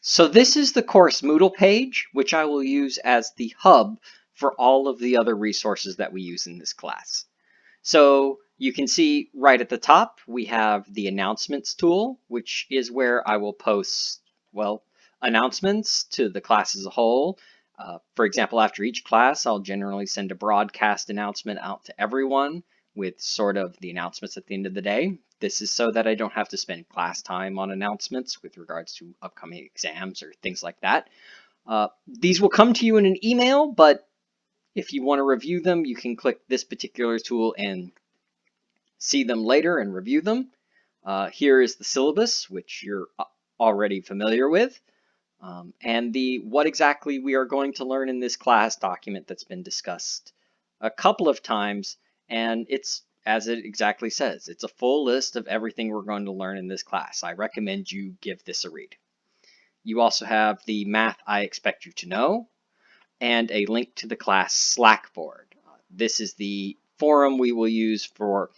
So this is the course Moodle page, which I will use as the hub for all of the other resources that we use in this class. So you can see right at the top, we have the announcements tool, which is where I will post, well, announcements to the class as a whole. Uh, for example, after each class, I'll generally send a broadcast announcement out to everyone with sort of the announcements at the end of the day. This is so that I don't have to spend class time on announcements with regards to upcoming exams or things like that. Uh, these will come to you in an email, but if you want to review them, you can click this particular tool and see them later and review them. Uh, here is the syllabus, which you're already familiar with, um, and the what exactly we are going to learn in this class document that's been discussed a couple of times and it's as it exactly says, it's a full list of everything we're going to learn in this class. I recommend you give this a read. You also have the math I expect you to know and a link to the class Slack board. This is the forum we will use for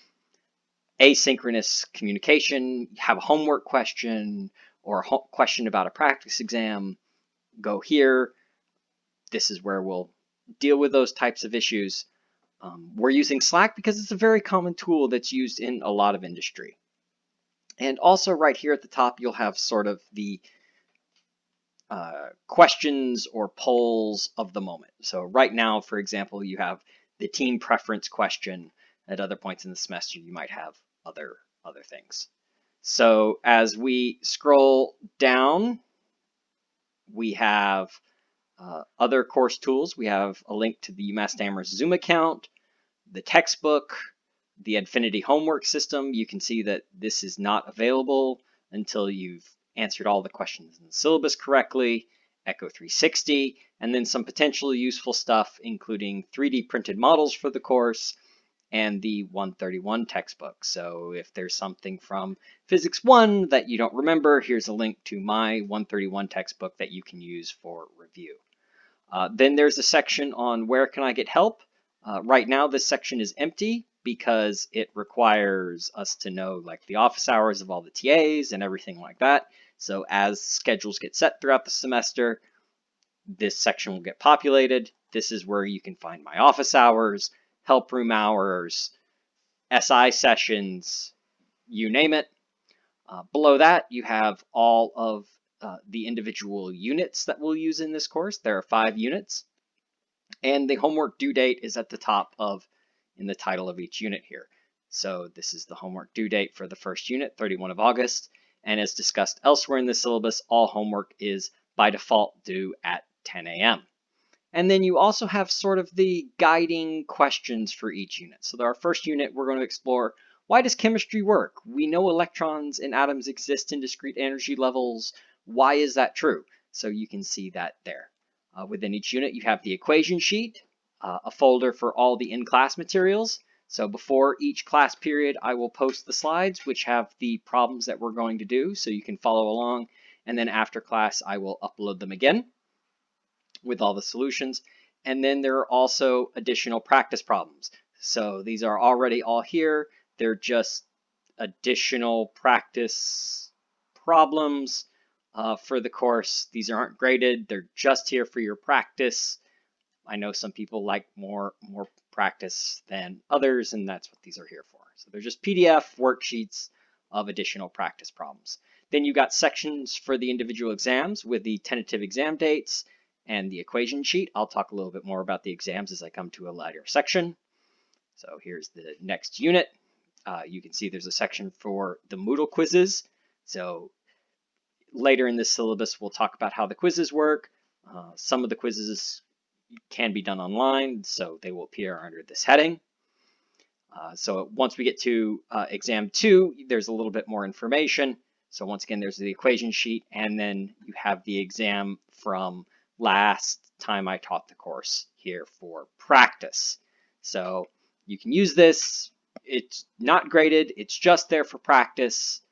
asynchronous communication, have a homework question or a question about a practice exam, go here. This is where we'll deal with those types of issues. Um, we're using Slack because it's a very common tool that's used in a lot of industry. And also right here at the top, you'll have sort of the uh, questions or polls of the moment. So right now, for example, you have the team preference question. At other points in the semester, you might have other, other things. So as we scroll down, we have uh, other course tools, we have a link to the UMass Amherst Zoom account, the textbook, the Edfinity homework system. You can see that this is not available until you've answered all the questions in the syllabus correctly, Echo 360, and then some potentially useful stuff, including 3D printed models for the course, and the 131 textbook. So if there's something from Physics 1 that you don't remember, here's a link to my 131 textbook that you can use for review. Uh, then there's a section on where can I get help. Uh, right now this section is empty because it requires us to know like the office hours of all the TAs and everything like that. So as schedules get set throughout the semester, this section will get populated. This is where you can find my office hours, help room hours, SI sessions, you name it. Uh, below that, you have all of uh, the individual units that we'll use in this course. There are five units. And the homework due date is at the top of in the title of each unit here. So this is the homework due date for the first unit, 31 of August. And as discussed elsewhere in the syllabus, all homework is by default due at 10 a.m. And then you also have sort of the guiding questions for each unit. So our first unit, we're going to explore why does chemistry work? We know electrons and atoms exist in discrete energy levels. Why is that true? So you can see that there. Uh, within each unit, you have the equation sheet, uh, a folder for all the in-class materials. So before each class period, I will post the slides, which have the problems that we're going to do, so you can follow along. And then after class, I will upload them again with all the solutions. And then there are also additional practice problems. So these are already all here. They're just additional practice problems uh, for the course. These aren't graded. They're just here for your practice. I know some people like more, more practice than others, and that's what these are here for. So they're just PDF worksheets of additional practice problems. Then you got sections for the individual exams with the tentative exam dates and the equation sheet. I'll talk a little bit more about the exams as I come to a later section. So here's the next unit. Uh, you can see there's a section for the Moodle quizzes. So later in this syllabus, we'll talk about how the quizzes work. Uh, some of the quizzes can be done online, so they will appear under this heading. Uh, so once we get to uh, exam two, there's a little bit more information. So once again, there's the equation sheet, and then you have the exam from last time I taught the course here for practice. So you can use this. It's not graded. It's just there for practice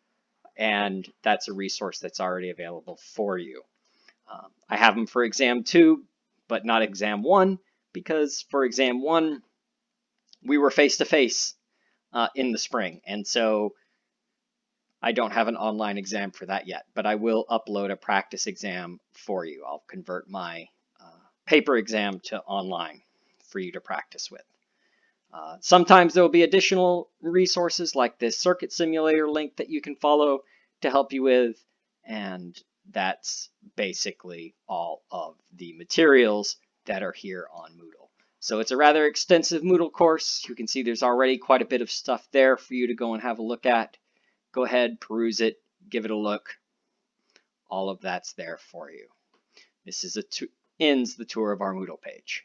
and that's a resource that's already available for you. Um, I have them for exam two, but not exam one, because for exam one, we were face to face in the spring. And so I don't have an online exam for that yet, but I will upload a practice exam for you. I'll convert my uh, paper exam to online for you to practice with. Uh, sometimes there will be additional resources like this circuit simulator link that you can follow to help you with, and that's basically all of the materials that are here on Moodle. So it's a rather extensive Moodle course. You can see there's already quite a bit of stuff there for you to go and have a look at. Go ahead, peruse it, give it a look. All of that's there for you. This is a ends the tour of our Moodle page.